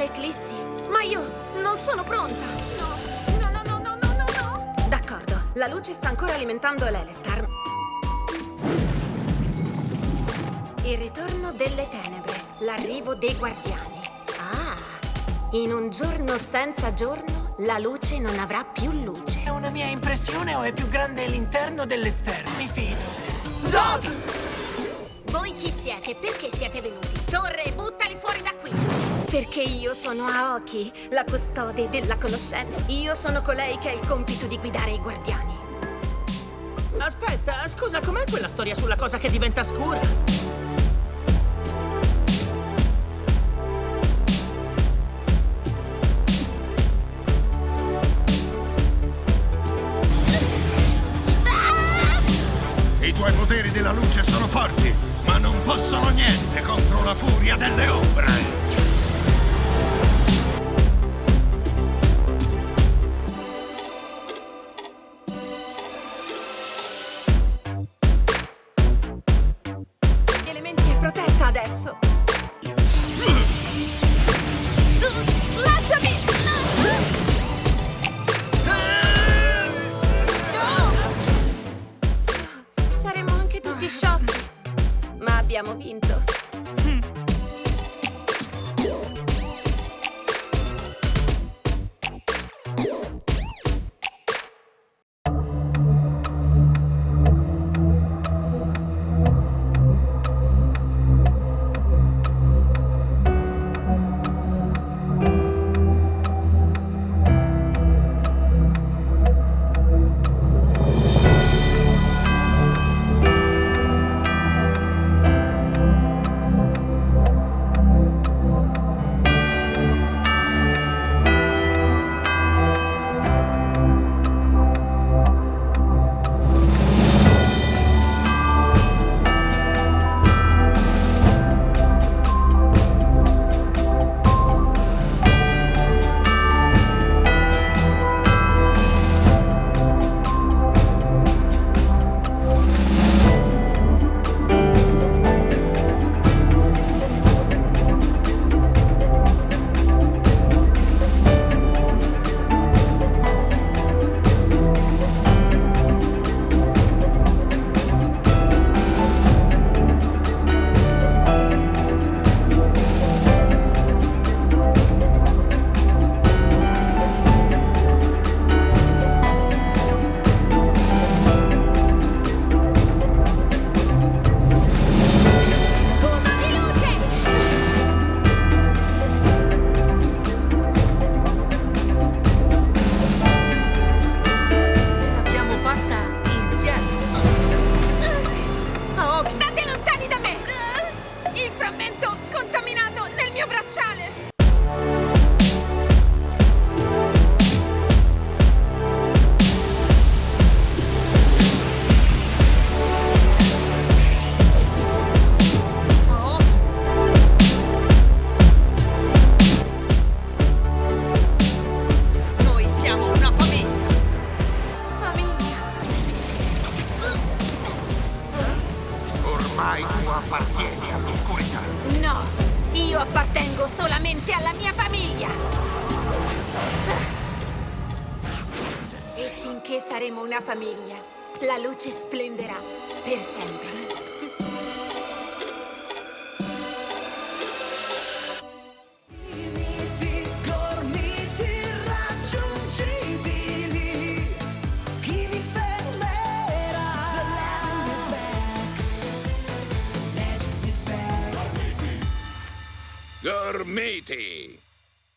all'eclissi. Ma io non sono pronta! No, no, no, no, no, no, no, no! D'accordo, la luce sta ancora alimentando l'Elestar. Il ritorno delle tenebre, l'arrivo dei guardiani. Ah, in un giorno senza giorno, la luce non avrà più luce. È una mia impressione o è più grande l'interno dell'esterno? Mi fido. Zod! Voi chi siete? Perché siete venuti? Torre, buttali fuori da qui! Perché io sono Aoki, la custode della conoscenza. Io sono colei che ha il compito di guidare i guardiani. Aspetta, scusa, com'è quella storia sulla cosa che diventa scura? I tuoi poteri della luce sono forti, ma non possono niente contro la furia delle ombre. Abbiamo vinto. Io appartengo solamente alla mia famiglia. E finché saremo una famiglia, la luce splenderà per sempre. Gormiti!